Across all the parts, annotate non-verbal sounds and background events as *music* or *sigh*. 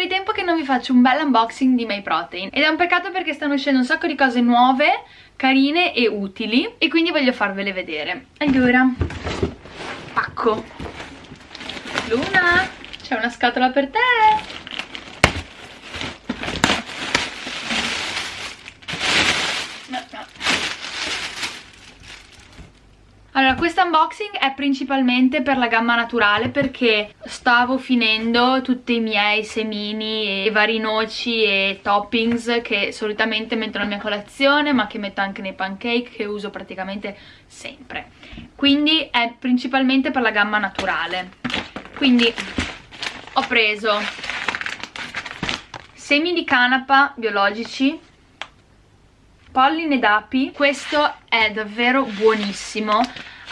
di tempo che non vi faccio un bel unboxing di My Protein ed è un peccato perché stanno uscendo un sacco di cose nuove, carine e utili e quindi voglio farvele vedere. Allora, pacco. Luna, c'è una scatola per te! Allora, questo unboxing è principalmente per la gamma naturale perché stavo finendo tutti i miei semini e vari noci e toppings che solitamente metto nella mia colazione ma che metto anche nei pancake che uso praticamente sempre. Quindi è principalmente per la gamma naturale. Quindi ho preso semi di canapa biologici polline d'api questo è davvero buonissimo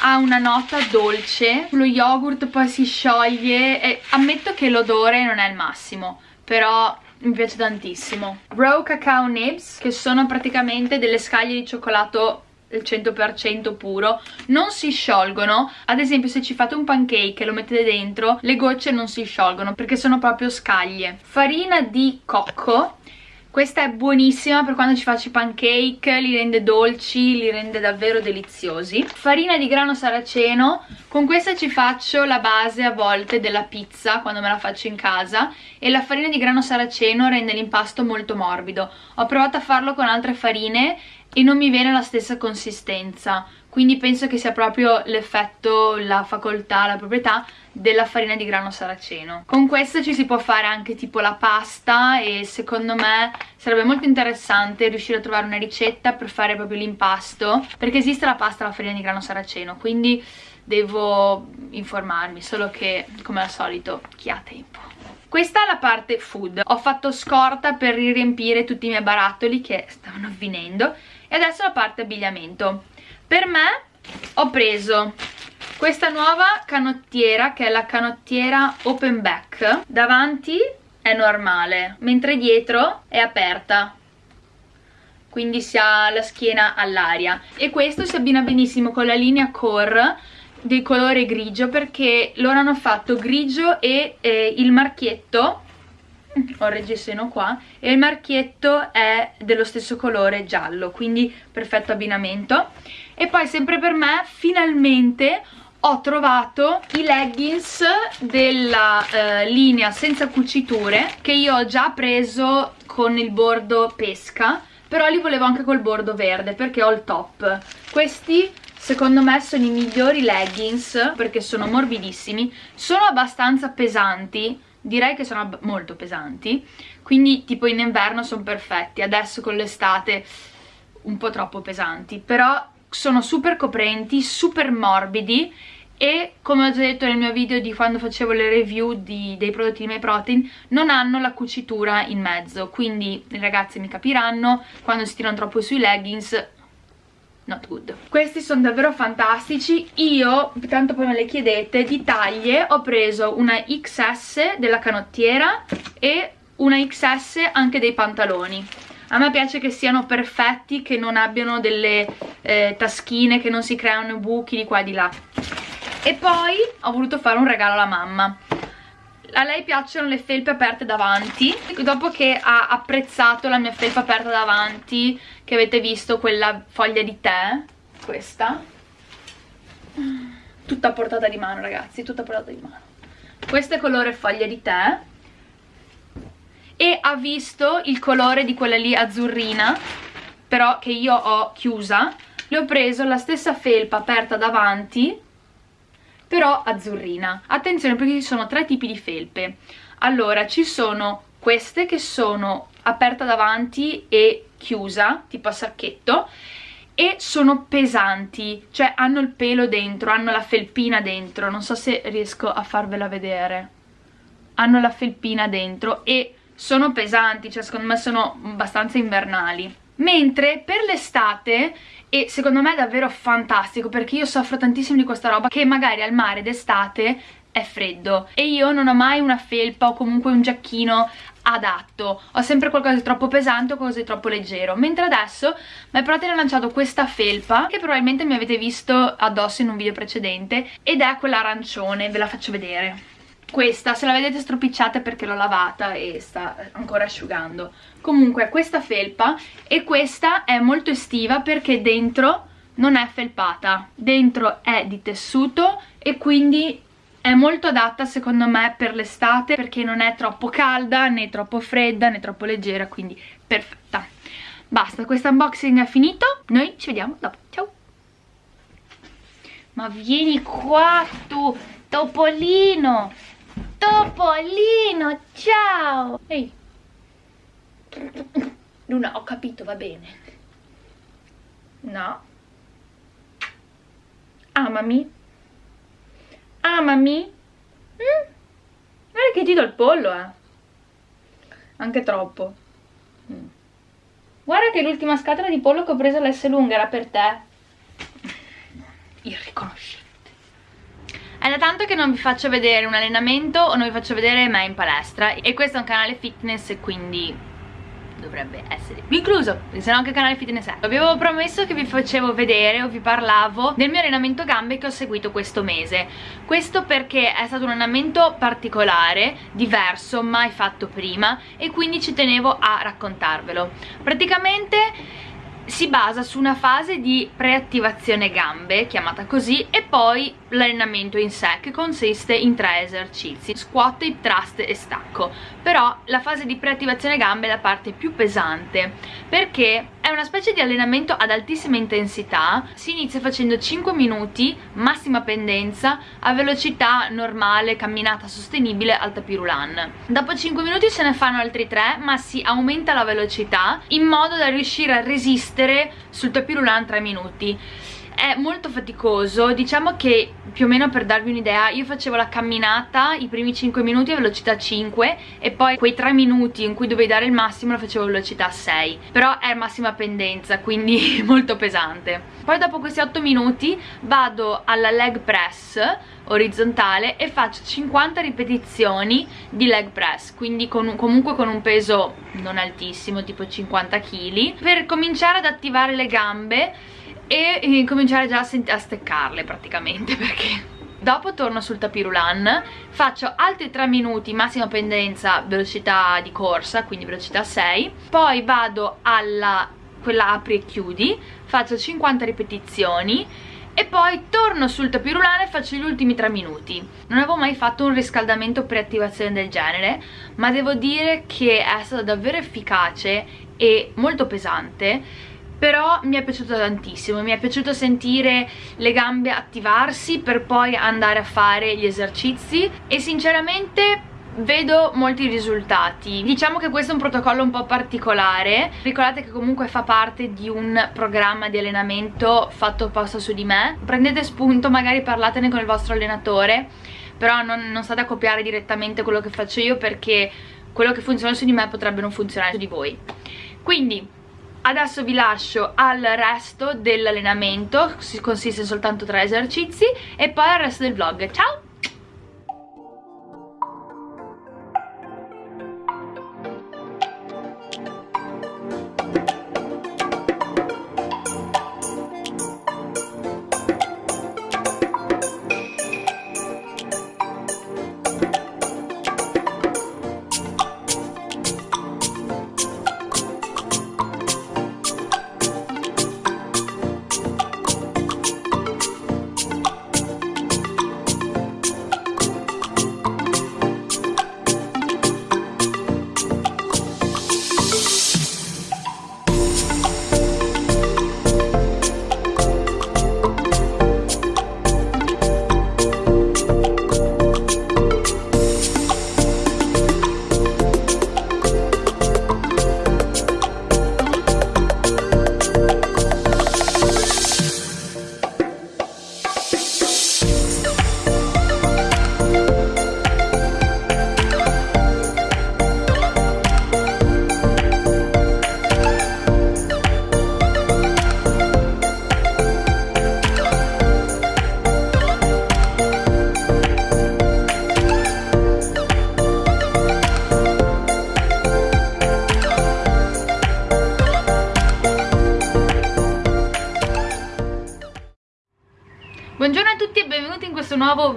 ha una nota dolce lo yogurt poi si scioglie e ammetto che l'odore non è il massimo però mi piace tantissimo. Raw cacao nibs che sono praticamente delle scaglie di cioccolato il 100% puro non si sciolgono. Ad esempio se ci fate un pancake e lo mettete dentro le gocce non si sciolgono perché sono proprio scaglie. Farina di cocco questa è buonissima per quando ci faccio i pancake, li rende dolci, li rende davvero deliziosi. Farina di grano saraceno, con questa ci faccio la base a volte della pizza quando me la faccio in casa e la farina di grano saraceno rende l'impasto molto morbido. Ho provato a farlo con altre farine e non mi viene la stessa consistenza quindi penso che sia proprio l'effetto, la facoltà, la proprietà della farina di grano saraceno. Con questo ci si può fare anche tipo la pasta e secondo me sarebbe molto interessante riuscire a trovare una ricetta per fare proprio l'impasto perché esiste la pasta alla farina di grano saraceno quindi devo informarmi solo che come al solito chi ha tempo. Questa è la parte food. Ho fatto scorta per riempire tutti i miei barattoli che stavano avvenendo e adesso la parte abbigliamento per me ho preso questa nuova canottiera che è la canottiera open back. Davanti è normale mentre dietro è aperta. Quindi si ha la schiena all'aria. E questo si abbina benissimo con la linea core del colore grigio perché loro hanno fatto grigio e eh, il marchietto ho il reggiseno qua e il marchietto è dello stesso colore giallo quindi perfetto abbinamento e poi sempre per me finalmente ho trovato i leggings della eh, linea senza cuciture che io ho già preso con il bordo pesca però li volevo anche col bordo verde perché ho il top. Questi secondo me sono i migliori leggings perché sono morbidissimi. Sono abbastanza pesanti direi che sono molto pesanti quindi tipo in inverno sono perfetti. Adesso con l'estate un po' troppo pesanti però sono super coprenti, super morbidi e come ho già detto nel mio video di quando facevo le review di, dei prodotti di MyProtein non hanno la cucitura in mezzo. Quindi le ragazze mi capiranno quando si tirano troppo sui leggings not good. Questi sono davvero fantastici. Io, tanto poi me le chiedete di taglie ho preso una XS della canottiera e una XS anche dei pantaloni a me piace che siano perfetti che non abbiano delle eh, taschine che non si creano buchi di qua e di là. E poi ho voluto fare un regalo alla mamma. A lei piacciono le felpe aperte davanti. Dopo che ha apprezzato la mia felpa aperta davanti che avete visto quella foglia di tè questa. Tutta a portata di mano ragazzi tutta a portata di mano. Questo è colore foglia di tè e ha visto il colore di quella lì azzurrina però che io ho chiusa. Le ho preso la stessa felpa aperta davanti però azzurrina. Attenzione perché ci sono tre tipi di felpe. Allora ci sono queste che sono aperta davanti e chiusa tipo a sacchetto e sono pesanti, cioè hanno il pelo dentro, hanno la felpina dentro, non so se riesco a farvela vedere, hanno la felpina dentro e sono pesanti, cioè secondo me sono abbastanza invernali. Mentre per l'estate, e secondo me è davvero fantastico perché io soffro tantissimo di questa roba che magari al mare d'estate è freddo e io non ho mai una felpa o comunque un giacchino adatto. Ho sempre qualcosa di troppo pesante o qualcosa di troppo leggero. Mentre adesso mi ha lanciato questa felpa che probabilmente mi avete visto addosso in un video precedente ed è quella arancione ve la faccio vedere questa se la vedete stropicciata è perché l'ho lavata e sta ancora asciugando. Comunque questa felpa e questa è molto estiva perché dentro non è felpata dentro è di tessuto e quindi è molto adatta secondo me per l'estate perché non è troppo calda né troppo fredda né troppo leggera quindi perfetta. Basta questo unboxing è finito noi ci vediamo dopo. Ciao! Ma vieni qua tu Topolino Topolino ciao. Ehi. Luna ho capito va bene. No. Amami. Amami. Mm? guarda che ti do il pollo eh. Anche troppo. Mm. guarda che l'ultima scatola di pollo che ho preso all'S lunga era per te. Irriconoscibile è da tanto che non vi faccio vedere un allenamento o non vi faccio vedere me in palestra e questo è un canale fitness quindi dovrebbe essere incluso, se no anche il canale fitness è. Vi avevo promesso che vi facevo vedere o vi parlavo del mio allenamento gambe che ho seguito questo mese. Questo perché è stato un allenamento particolare, diverso, mai fatto prima e quindi ci tenevo a raccontarvelo. Praticamente si basa su una fase di preattivazione gambe, chiamata così, e poi l'allenamento in sé, che consiste in tre esercizi, squat, hip thrust e stacco. Però la fase di preattivazione gambe è la parte più pesante, perché è una specie di allenamento ad altissima intensità, si inizia facendo 5 minuti, massima pendenza, a velocità normale, camminata sostenibile al tapirulan. Dopo 5 minuti se ne fanno altri 3, ma si aumenta la velocità in modo da riuscire a resistere sul tapirulan 3 minuti è molto faticoso. Diciamo che più o meno per darvi un'idea io facevo la camminata i primi 5 minuti a velocità 5 e poi quei 3 minuti in cui dovevi dare il massimo la facevo a velocità 6 però è massima pendenza quindi *laughs* molto pesante. Poi dopo questi 8 minuti vado alla leg press orizzontale e faccio 50 ripetizioni di leg press quindi con un, comunque con un peso non altissimo tipo 50 kg per cominciare ad attivare le gambe e, e cominciare già a, a steccarle praticamente *laughs* perché Dopo torno sul tapirulan, faccio altri 3 minuti, massima pendenza, velocità di corsa, quindi velocità 6 Poi vado alla quella apri e chiudi, faccio 50 ripetizioni e poi torno sul tapirulan e faccio gli ultimi 3 minuti. Non avevo mai fatto un riscaldamento pre-attivazione del genere ma devo dire che è stato davvero efficace e molto pesante però mi è piaciuto tantissimo, mi è piaciuto sentire le gambe attivarsi per poi andare a fare gli esercizi e sinceramente vedo molti risultati. Diciamo che questo è un protocollo un po' particolare. Ricordate che comunque fa parte di un programma di allenamento fatto apposta su di me. Prendete spunto magari parlatene con il vostro allenatore però non, non state a copiare direttamente quello che faccio io perché quello che funziona su di me potrebbe non funzionare su di voi. Quindi adesso vi lascio al resto dell'allenamento consiste soltanto tre esercizi e poi al resto del vlog. Ciao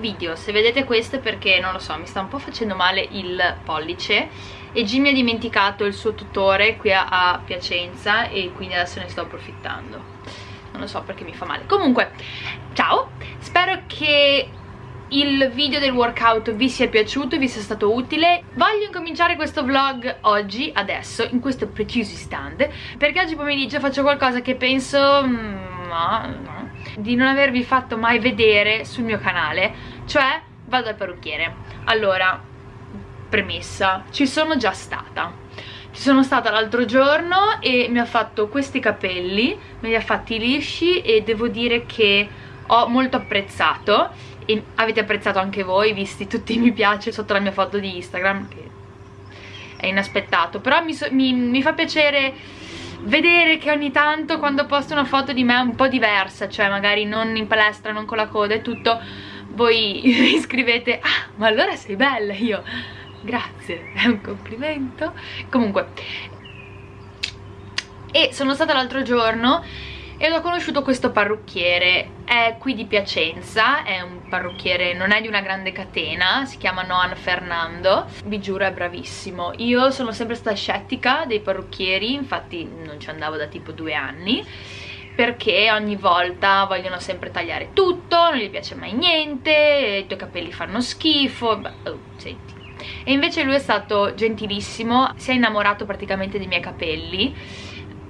video Se vedete questo è perché, non lo so, mi sta un po' facendo male il pollice E Jimmy ha dimenticato il suo tutore qui a, a Piacenza E quindi adesso ne sto approfittando. Non lo so perché mi fa male. Comunque, ciao Spero che il video del workout vi sia piaciuto, vi sia stato utile. Voglio incominciare questo vlog oggi, adesso, in questo preciso stand perché oggi pomeriggio faccio qualcosa che penso mm, no, no, di non avervi fatto mai vedere sul mio canale cioè vado al parrucchiere. Allora, premessa, ci sono già stata. Ci sono stata l'altro giorno e mi ha fatto questi capelli me li ha fatti lisci e devo dire che ho molto apprezzato. E avete apprezzato anche voi visti tutti i mi piace sotto la mia foto di Instagram che è inaspettato. Però mi, so, mi, mi fa piacere vedere che ogni tanto quando posto una foto di me un po' diversa cioè magari non in palestra, non con la coda e tutto voi mi *laughs* scrivete ah ma allora sei bella. Io grazie, è un complimento. Comunque e sono stata l'altro giorno ed ho conosciuto questo parrucchiere. È qui di Piacenza è un parrucchiere, non è di una grande catena si chiama Noan Fernando vi giuro è bravissimo. Io sono sempre stata scettica dei parrucchieri infatti non ci andavo da tipo due anni perché ogni volta vogliono sempre tagliare tutto, non gli piace mai niente, i tuoi capelli fanno schifo, beh, oh, senti. E invece lui è stato gentilissimo, si è innamorato praticamente dei miei capelli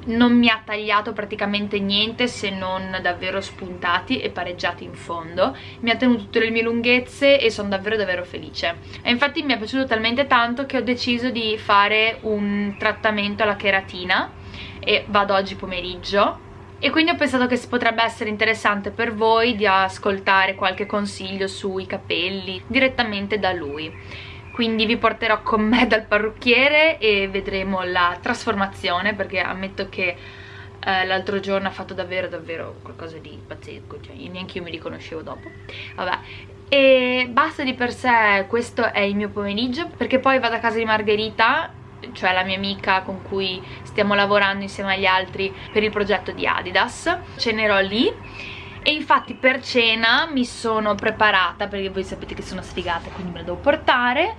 non mi ha tagliato praticamente niente se non davvero spuntati e pareggiati in fondo mi ha tenuto tutte le mie lunghezze e sono davvero davvero felice e infatti mi è piaciuto talmente tanto che ho deciso di fare un trattamento alla cheratina e vado oggi pomeriggio e quindi ho pensato che potrebbe essere interessante per voi di ascoltare qualche consiglio sui capelli direttamente da lui. Quindi vi porterò con me dal parrucchiere e vedremo la trasformazione perché ammetto che eh, l'altro giorno ha fatto davvero davvero qualcosa di pazzesco cioè neanche io mi riconoscevo dopo. Vabbè. E basta di per sé questo è il mio pomeriggio perché poi vado a casa di Margherita cioè la mia amica con cui stiamo lavorando insieme agli altri per il progetto di Adidas. Cenerò lì e infatti per cena mi sono preparata perché voi sapete che sono sfigata quindi me la devo portare.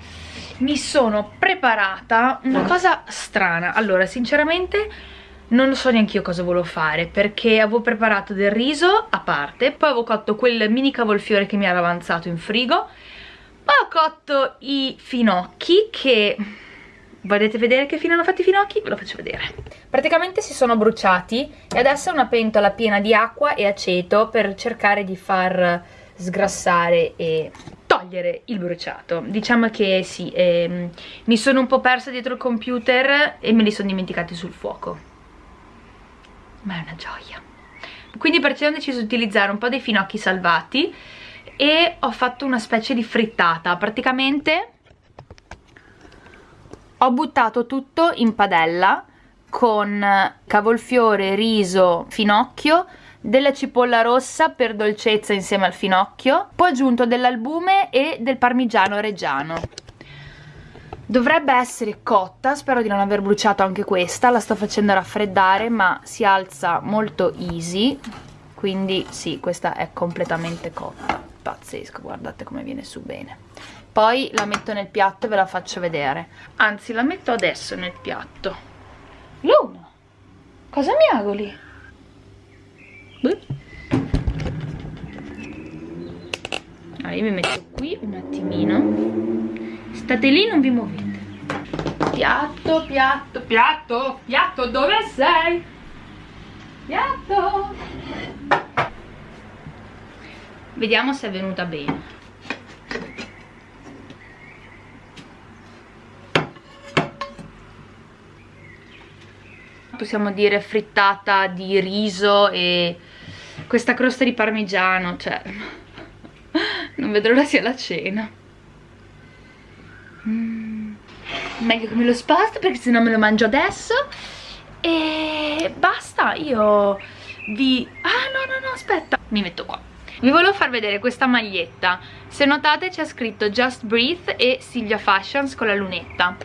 Mi sono preparata una cosa strana. Allora sinceramente non so neanche io cosa volevo fare perché avevo preparato del riso a parte poi avevo cotto quel mini cavolfiore che mi era avanzato in frigo poi ho cotto i finocchi che Volete vedere che fine hanno fatto i finocchi? Ve lo faccio vedere. Praticamente si sono bruciati e adesso è una pentola piena di acqua e aceto per cercare di far sgrassare e togliere il bruciato. Diciamo che sì, ehm, mi sono un po' persa dietro il computer e me li sono dimenticati sul fuoco. Ma è una gioia. Quindi perciò ho deciso di utilizzare un po' dei finocchi salvati e ho fatto una specie di frittata. Praticamente ho buttato tutto in padella con cavolfiore, riso, finocchio della cipolla rossa per dolcezza insieme al finocchio poi ho aggiunto dell'albume e del parmigiano reggiano. Dovrebbe essere cotta spero di non aver bruciato anche questa la sto facendo raffreddare ma si alza molto easy quindi sì questa è completamente cotta. Pazzesco guardate come viene su bene poi la metto nel piatto e ve la faccio vedere. Anzi la metto adesso nel piatto. Luna cosa mi agoli? allora io mi metto qui un attimino. State lì non vi muovete. Piatto piatto piatto piatto dove sei? piatto. Vediamo se è venuta bene possiamo dire frittata di riso e questa crosta di parmigiano, cioè *laughs* non vedo l'ora sia la cena. Mm, meglio che me lo sposto perché sennò me lo mangio adesso e basta, io vi... Ah no no no aspetta, mi metto qua. Vi volevo far vedere questa maglietta, se notate c'è scritto Just Breathe e Silvia Fashions con la lunetta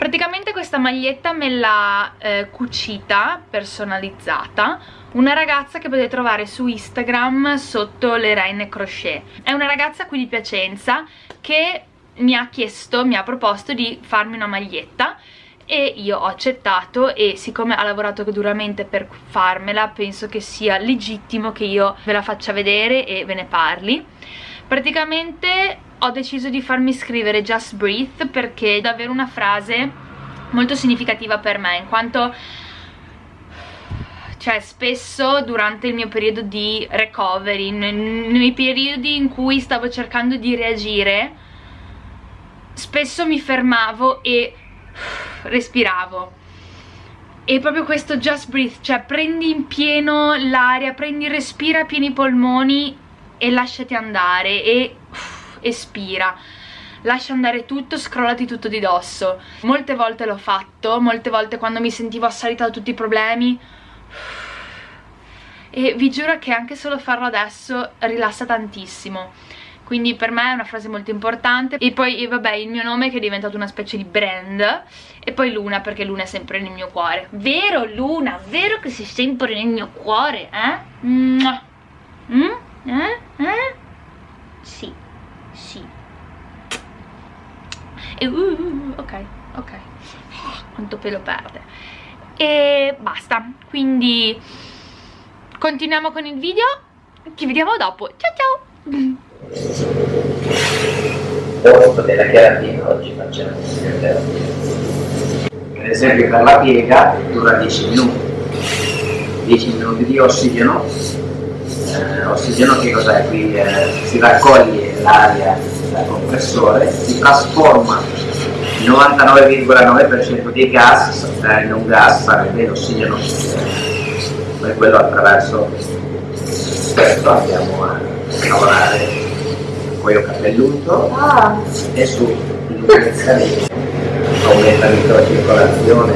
praticamente questa maglietta me l'ha eh, cucita, personalizzata una ragazza che potete trovare su Instagram sotto le Reine Crochet. È una ragazza qui di Piacenza che mi ha chiesto, mi ha proposto di farmi una maglietta e io ho accettato e siccome ha lavorato duramente per farmela penso che sia legittimo che io ve la faccia vedere e ve ne parli praticamente ho deciso di farmi scrivere Just Breathe perché è davvero una frase molto significativa per me in quanto cioè spesso durante il mio periodo di recovery nei periodi in cui stavo cercando di reagire spesso mi fermavo e respiravo. E proprio questo just breathe, cioè prendi in pieno l'aria, prendi, respira a pieni polmoni e lasciati andare e uff, espira. Lascia andare tutto, scrollati tutto di dosso. Molte volte l'ho fatto, molte volte quando mi sentivo assalita da tutti i problemi e vi giuro che anche solo farlo adesso rilassa tantissimo. Quindi per me è una frase molto importante. E poi vabbè il mio nome che è diventato una specie di brand. E poi Luna perché Luna è sempre nel mio cuore. Vero Luna, vero che sei sempre nel mio cuore eh? Mm? Eh? Eh? sì, sì. E uh, uh, uh, ok, ok. *laughs* Quanto pelo perde. E basta. Quindi continuiamo con il video. Ci vediamo dopo. Ciao ciao. Posto della cheratina oggi facciamo terapia per esempio per la piega dura 10 minuti. 10 minuti di ossigeno eh, ossigeno che cos'è? qui eh, si raccoglie l'aria dal compressore si trasforma il 99,9% dei gas eh, in un gas sarebbe l'ossigeno poi quello attraverso questo andiamo a lavorare cuoio capelluto ah. e su illuminazione aumenta la circolazione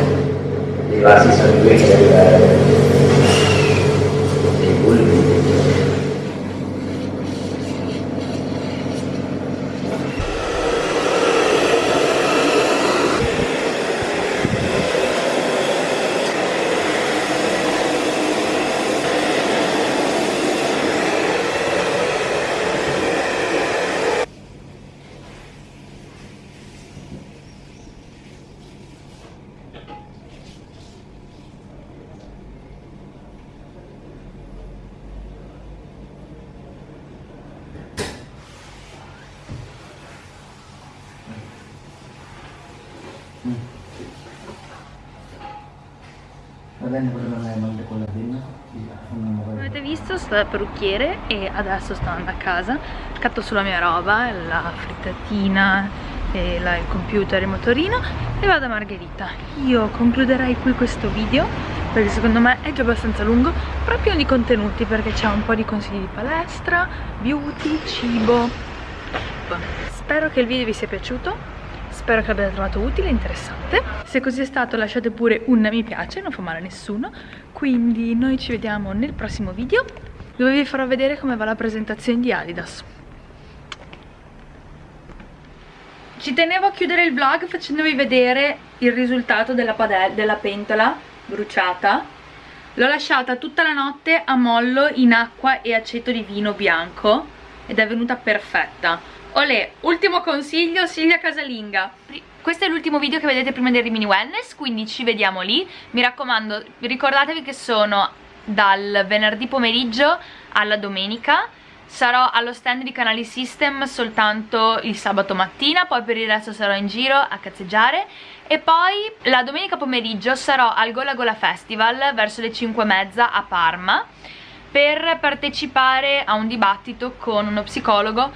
dei vasi sanguigni dei Avete visto, sto dal parrucchiere e adesso sto andando a casa. Scatto sulla mia roba, la frittatina, la, il computer, il motorino e vado a Margherita. Io concluderei qui questo video perché secondo me è già abbastanza lungo però pieno di contenuti perché c'è un po' di consigli di palestra, beauty, cibo. Spero che il video vi sia piaciuto Spero che l'abbiate trovato utile e interessante. Se così è stato lasciate pure un mi piace, non fa male a nessuno. Quindi noi ci vediamo nel prossimo video dove vi farò vedere come va la presentazione di Adidas. Ci tenevo a chiudere il vlog facendovi vedere il risultato della, della pentola bruciata. L'ho lasciata tutta la notte a mollo in acqua e aceto di vino bianco ed è venuta perfetta Olè, ultimo consiglio, Silvia Casalinga questo è l'ultimo video che vedete prima del Rimini Wellness, quindi ci vediamo lì. Mi raccomando, ricordatevi che sono dal venerdì pomeriggio alla domenica. Sarò allo stand di Canali System soltanto il sabato mattina, poi per il resto sarò in giro a cazzeggiare. E poi la domenica pomeriggio sarò al Gola Gola Festival verso le 5 e mezza a Parma per partecipare a un dibattito con uno psicologo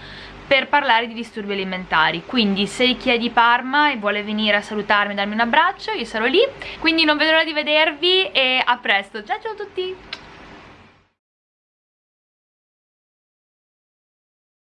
per parlare di disturbi alimentari. Quindi se chi è di Parma e vuole venire a salutarmi e darmi un abbraccio io sarò lì. Quindi non vedo l'ora di vedervi e a presto. Ciao ciao a tutti